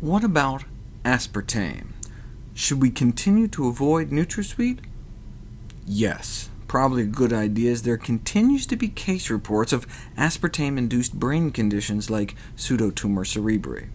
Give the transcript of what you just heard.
What about aspartame? Should we continue to avoid NutraSweet? Yes, probably a good idea, as there continues to be case reports of aspartame-induced brain conditions like pseudotumor cerebri.